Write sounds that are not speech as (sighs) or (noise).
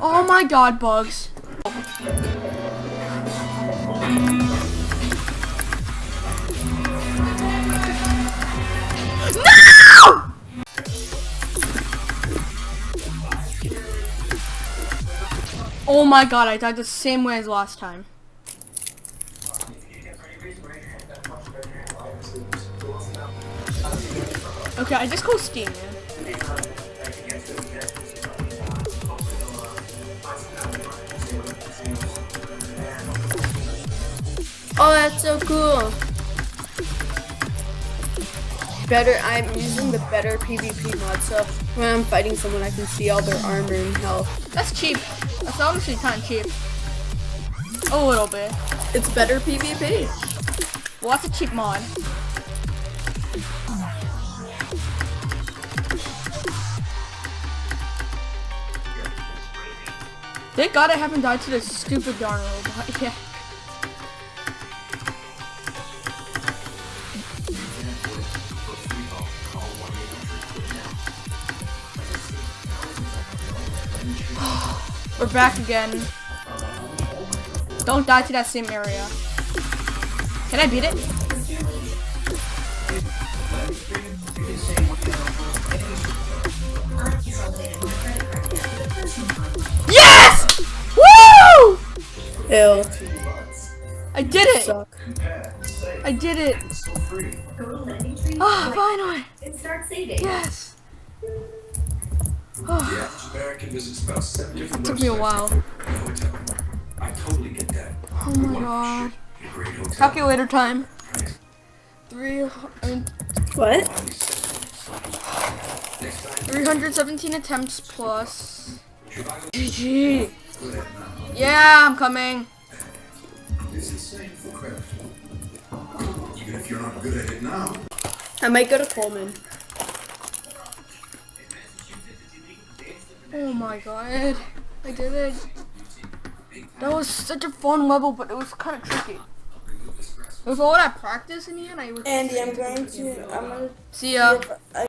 Oh my god, bugs. No! Oh my god, I died the same way as last time. Okay, I just call Steam, man. Oh, that's so cool. Better, I'm using the better PvP mod, so when I'm fighting someone, I can see all their armor and health. That's cheap. That's honestly kind of cheap. A little bit. It's better PvP. Well, that's a cheap mod. Thank God I haven't died to this stupid darn robot. (laughs) Yeah. (sighs) We're back again. Don't die to that same area. Can I beat it? Ew. I did it! Suck. I did it! Ah, finally! and start saving. Yes! The average American visits about seven different Took me a while. for a hotel. I totally get that. Oh my god. A great hotel. Calculator time. Three, I mean, What? 317 attempts plus. GG. Yeah, I'm coming. it's insane for credit. Even if you're not good at it now. I might go to Coleman. Oh my god. I did it. That was such a fun level, but it was kind of tricky. With all that practice in the end, I was. Andy, I'm going to. I'm gonna See ya.